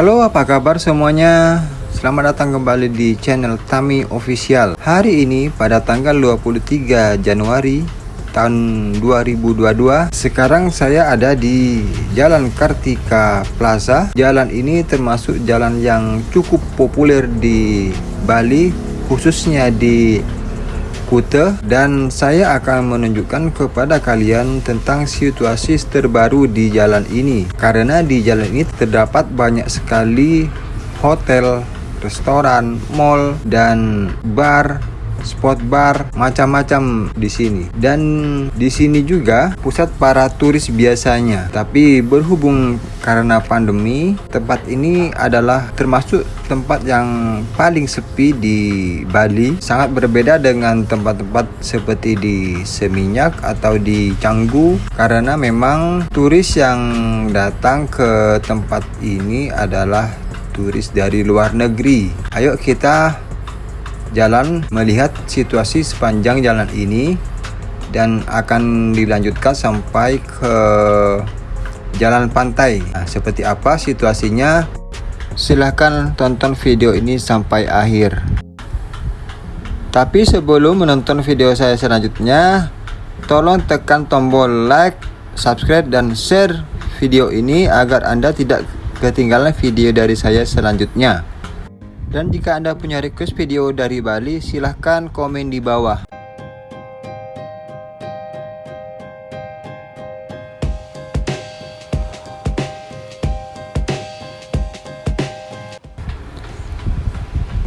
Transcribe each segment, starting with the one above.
Halo apa kabar semuanya? Selamat datang kembali di channel Tami Official. Hari ini pada tanggal 23 Januari tahun 2022 Sekarang saya ada di Jalan Kartika Plaza. Jalan ini termasuk jalan yang cukup populer di Bali Khususnya di Kuta dan saya akan menunjukkan kepada kalian tentang situasi terbaru di jalan ini. Karena di jalan ini terdapat banyak sekali hotel, restoran, mall dan bar spot bar macam-macam di sini. Dan di sini juga pusat para turis biasanya. Tapi berhubung karena pandemi tempat ini adalah termasuk tempat yang paling sepi di Bali. Sangat berbeda dengan tempat-tempat seperti di Seminyak atau di Canggu. Karena memang turis yang datang ke tempat ini adalah turis dari luar negeri. Ayo kita jalan melihat situasi sepanjang jalan ini dan akan dilanjutkan sampai ke jalan pantai. Nah, seperti apa situasinya? Silahkan tonton video ini sampai akhir. Tapi sebelum menonton video saya selanjutnya tolong tekan tombol like subscribe dan share video ini agar anda tidak ketinggalan video dari saya selanjutnya dan jika Anda punya request video dari Bali, silahkan komen di bawah.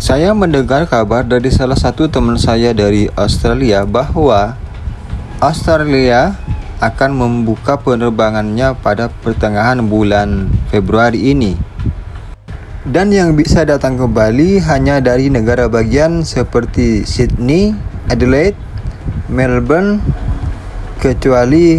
Saya mendengar kabar dari salah satu teman saya dari Australia bahwa Australia akan membuka penerbangannya pada pertengahan bulan Februari ini dan yang bisa datang ke Bali hanya dari negara bagian seperti Sydney, Adelaide, Melbourne, kecuali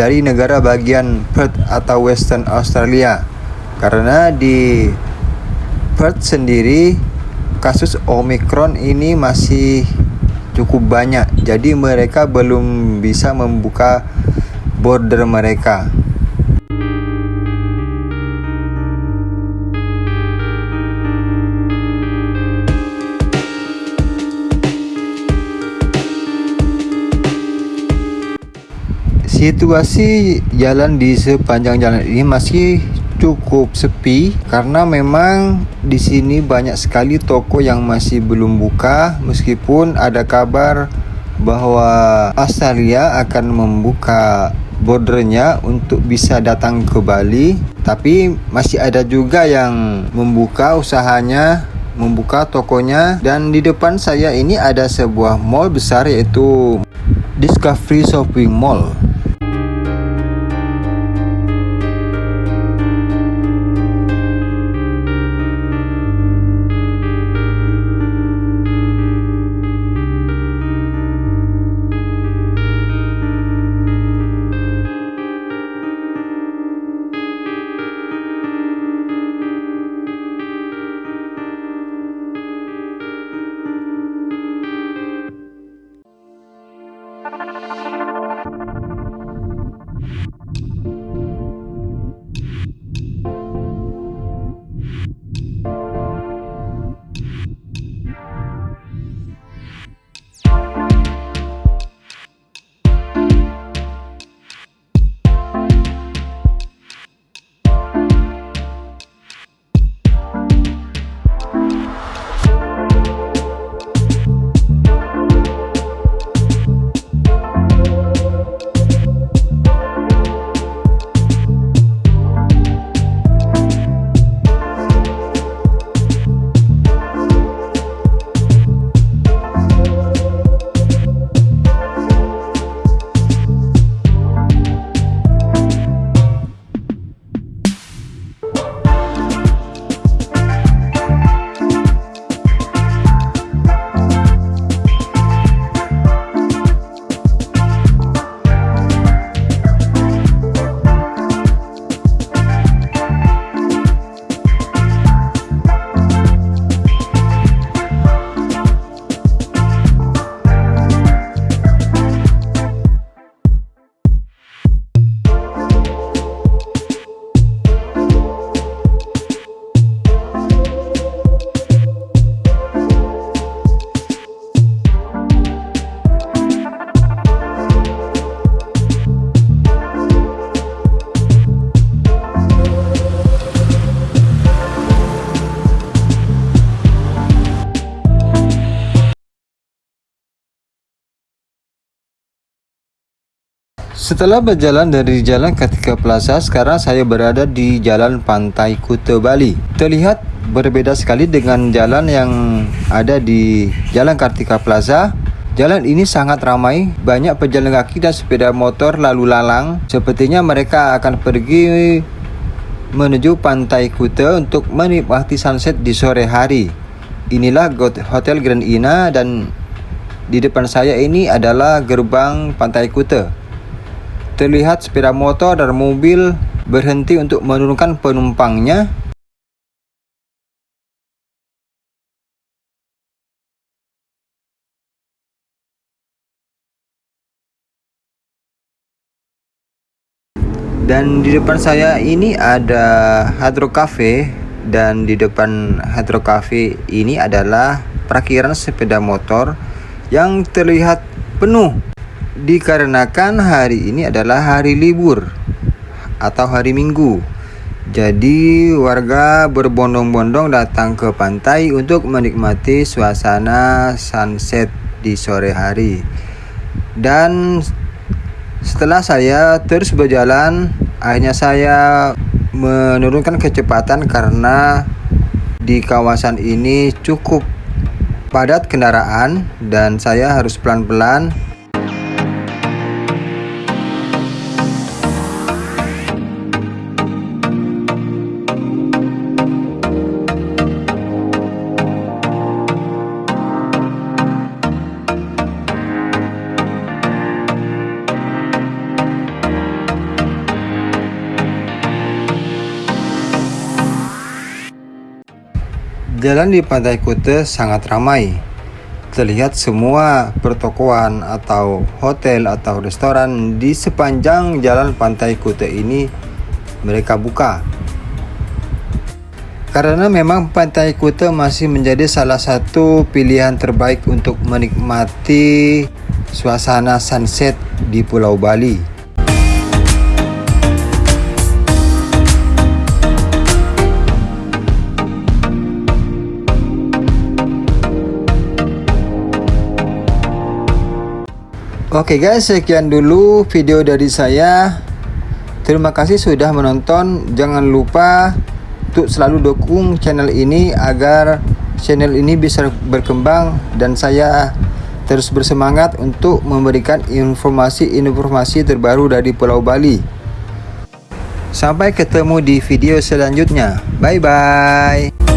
dari negara bagian Perth atau Western Australia. Karena di Perth sendiri kasus Omicron ini masih cukup banyak. Jadi mereka belum bisa membuka border mereka. Situasi jalan di sepanjang jalan ini masih cukup sepi karena memang di sini banyak sekali toko yang masih belum buka. Meskipun ada kabar bahwa Australia akan membuka bordernya untuk bisa datang ke Bali tapi masih ada juga yang membuka usahanya membuka tokonya. Dan di depan saya ini ada sebuah mall besar yaitu Discovery Shopping Mall Setelah berjalan dari Jalan Kartika Plaza, sekarang saya berada di Jalan Pantai Kuta Bali. Terlihat berbeda sekali dengan jalan yang ada di Jalan Kartika Plaza. Jalan ini sangat ramai, banyak pejalan kaki dan sepeda motor lalu lalang. Sepertinya mereka akan pergi menuju Pantai Kuta untuk menikmati sunset di sore hari. Inilah Hotel Grand Ina dan di depan saya ini adalah gerbang Pantai Kuta. Terlihat sepeda motor dan mobil berhenti untuk menurunkan penumpangnya. Dan di depan saya ini ada Hydro Cafe dan di depan Hydro Cafe ini adalah parkiran sepeda motor yang terlihat penuh dikarenakan hari ini adalah hari libur atau hari Minggu. Jadi warga berbondong-bondong datang ke pantai untuk menikmati suasana sunset di sore hari. Dan setelah saya terus berjalan, akhirnya saya menurunkan kecepatan karena di kawasan ini cukup padat kendaraan dan saya harus pelan-pelan Jalan di Pantai Kuta sangat ramai. Terlihat semua pertokoan atau hotel atau restoran di sepanjang jalan Pantai Kuta ini mereka buka. Karena memang Pantai Kuta masih menjadi salah satu pilihan terbaik untuk menikmati suasana sunset di Pulau Bali. Oke okay guys, sekian dulu video dari saya. Terima kasih sudah menonton. Jangan lupa untuk selalu dukung channel ini agar channel ini bisa berkembang dan saya terus bersemangat untuk memberikan informasi-informasi terbaru dari Pulau Bali. Sampai ketemu di video selanjutnya. Bye bye.